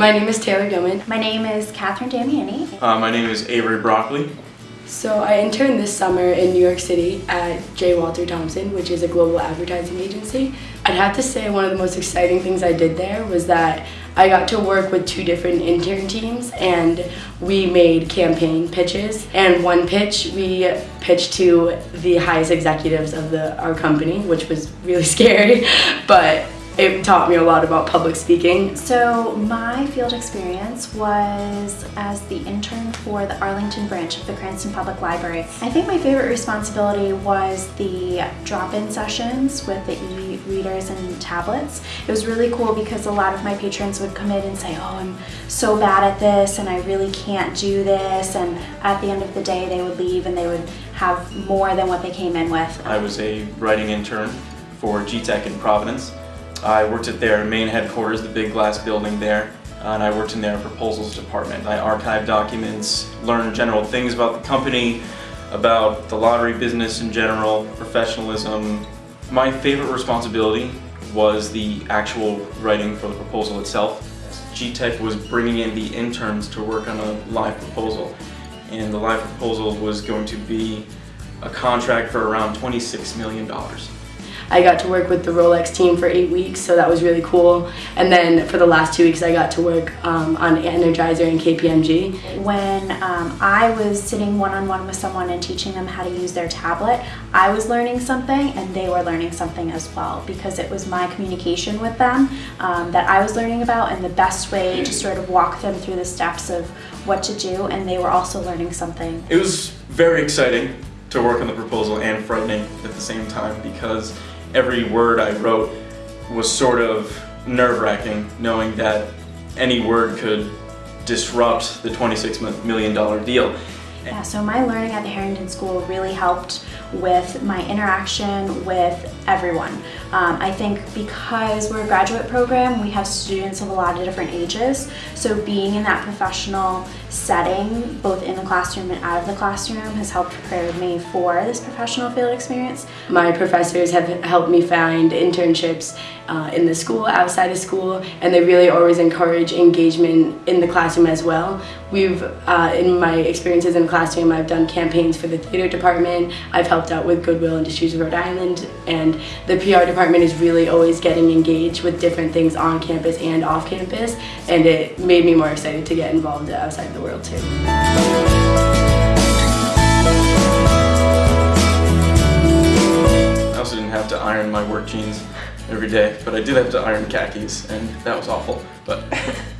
My name is Taylor Gilman. My name is Catherine Damiani. Uh, my name is Avery Broccoli. So I interned this summer in New York City at J. Walter Thompson, which is a global advertising agency. I'd have to say one of the most exciting things I did there was that I got to work with two different intern teams and we made campaign pitches. And one pitch we pitched to the highest executives of the our company, which was really scary, but it taught me a lot about public speaking. So my field experience was as the intern for the Arlington branch of the Cranston Public Library. I think my favorite responsibility was the drop-in sessions with the e-readers and tablets. It was really cool because a lot of my patrons would come in and say, oh, I'm so bad at this and I really can't do this. And at the end of the day, they would leave and they would have more than what they came in with. I was a writing intern for GTECH in Providence. I worked at their main headquarters, the big glass building there, uh, and I worked in their proposals department. I archived documents, learned general things about the company, about the lottery business in general, professionalism. My favorite responsibility was the actual writing for the proposal itself. GTECH was bringing in the interns to work on a live proposal, and the live proposal was going to be a contract for around $26 million. I got to work with the Rolex team for eight weeks, so that was really cool. And then for the last two weeks, I got to work um, on Energizer and KPMG. When um, I was sitting one-on-one -on -one with someone and teaching them how to use their tablet, I was learning something and they were learning something as well because it was my communication with them um, that I was learning about and the best way to sort of walk them through the steps of what to do and they were also learning something. It was very exciting to work on the proposal and frightening at the same time because every word I wrote was sort of nerve-wracking knowing that any word could disrupt the $26 million deal. Yeah, so my learning at the Harrington School really helped with my interaction with everyone. Um, I think because we're a graduate program, we have students of a lot of different ages, so being in that professional setting, both in the classroom and out of the classroom, has helped prepare me for this professional field experience. My professors have helped me find internships uh, in the school, outside of school, and they really always encourage engagement in the classroom as well. We've, uh, in my experiences in classroom, I've done campaigns for the theater department, I've helped out with Goodwill Industries of Rhode Island, and the PR department is really always getting engaged with different things on campus and off campus, and it made me more excited to get involved outside the world too. I also didn't have to iron my work jeans every day, but I did have to iron khakis, and that was awful. But.